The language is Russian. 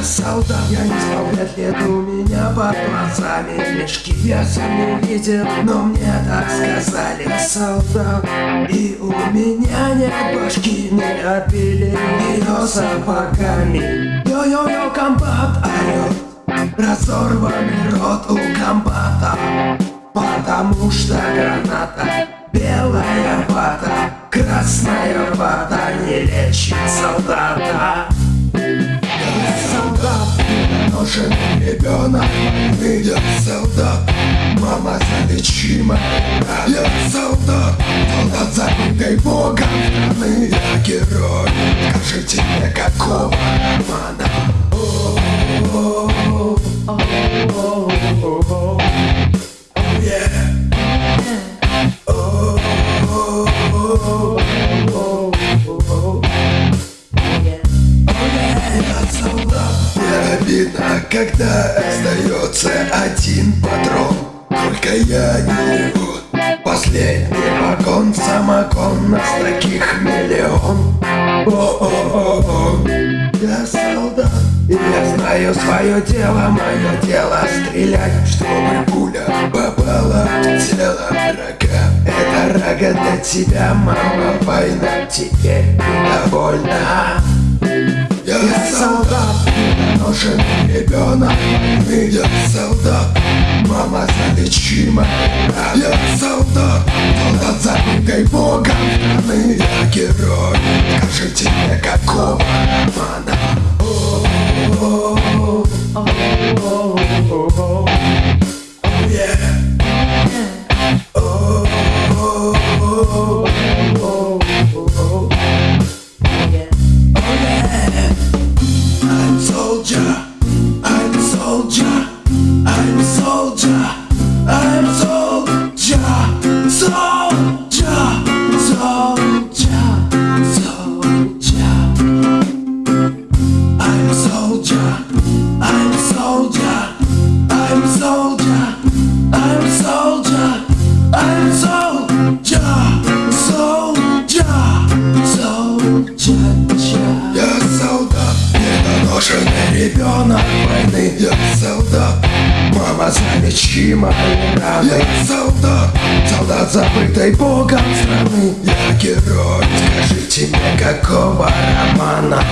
Я не спал пять лет, у меня под глазами Мешки. Я сам не видел, но мне так сказали. Солдат, и у меня нет башки. Не отбили ее сапогами. Йо-йо-йо, комбат орет Разорванный рот у комбата. Потому что граната Белая вата, красная вата Не лечит солдата ребенок Я солдат, мама залечима Я солдат, солдат забытый богом страны. Я герой, скажите мне какого романа Мне обидно, когда остается один патрон Только я не вот Последний вагон, самогон Нас таких миллион О-о-о-о Я солдат и я знаю свое дело, мое дело стрелять, чтобы пуля попала в тело врага. Это рога для тебя, мама, война, теперь недовольна. Я солдат, недоношенный ребенок Я солдат, мама залечима Я солдат, солдат забытой богом страны Я герой, скажите мне какого романа? I'm недоношенный ребенок войны Я солдат, мама залечима раны Я солдат, солдат забытой богом страны. Я герой, скажите мне какого романа